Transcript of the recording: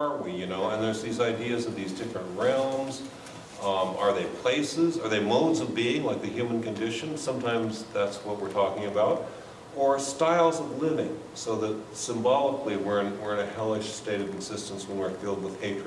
are we, you know? And there's these ideas of these different realms. Um, Are they places? Are they modes of being, like the human condition? Sometimes that's what we're talking about. Or styles of living, so that symbolically we're in, we're in a hellish state of existence when we're filled with hatred